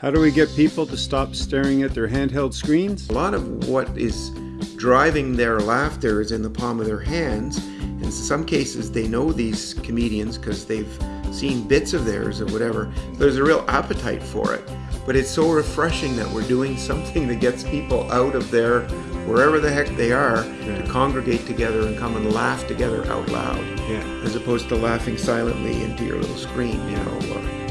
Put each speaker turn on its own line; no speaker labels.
How do we get people to stop staring at their handheld screens?
A lot of what is driving their laughter is in the palm of their hands. In some cases, they know these comedians because they've seen bits of theirs or whatever. There's a real appetite for it. But it's so refreshing that we're doing something that gets people out of their, wherever the heck they are,
Yeah.
to congregate together and come and laugh together out loud.
Yeah.
As opposed to laughing silently into your little screen, you know.